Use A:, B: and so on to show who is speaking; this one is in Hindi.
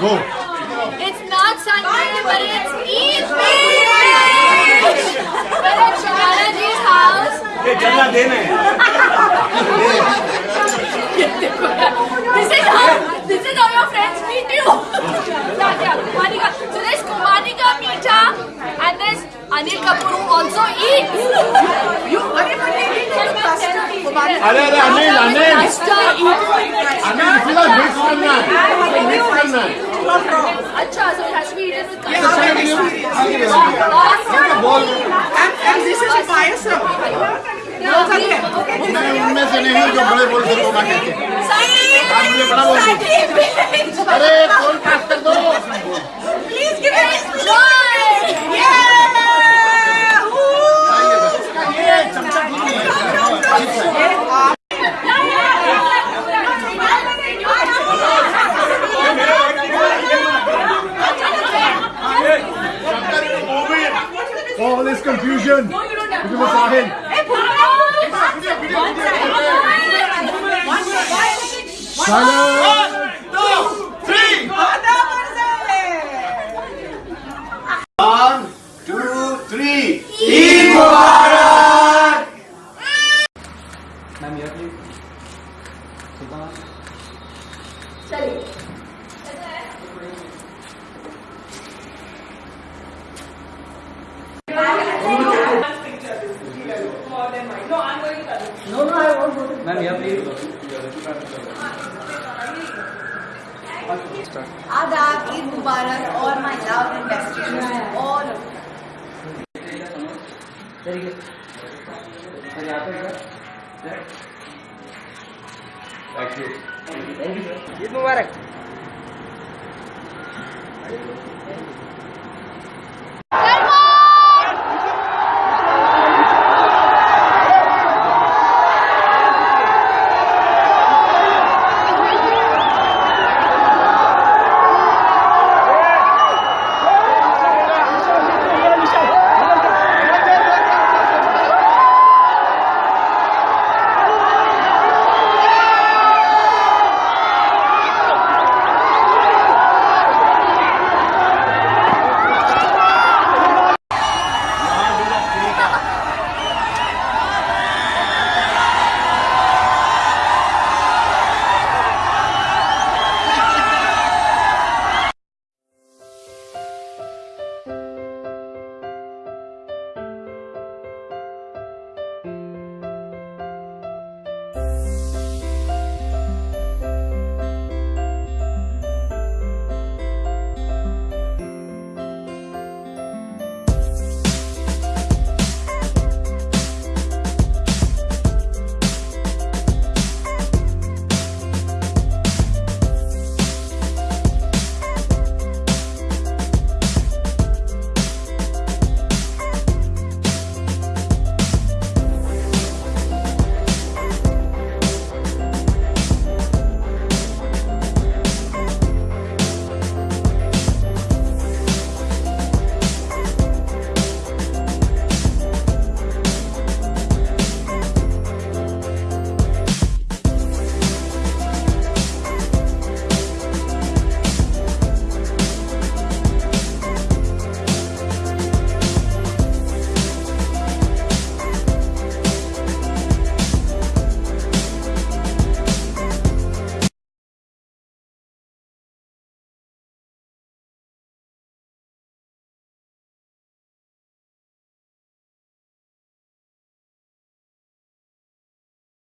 A: Go.
B: It's not Sunday, but it's Eid. We're at Shabana ji's house.
C: ये जल्ला देना है
B: This is how this is how your friends meet you. yeah, yeah. Kumanika. So there's Kumanika Meeta and there's Anil Kapoor who also eats.
A: अरे अरे अनिल अनिल. अनिल इसका मिक्स करना है मिक्स करना है
B: Acha, so it has to be eaten with.
D: And this is a payasam.
A: मैं उनमें से नहीं हूँ जो बड़े बोल से रोका कहते हैं आप मुझे बड़ा बोल अरे कौन पास कर दो for all this confusion. No, you don't have to. One, two, three.
D: One, two, three. Eid you all my love and best wishes, all of you.
A: Thank you.
E: Eid Mubarak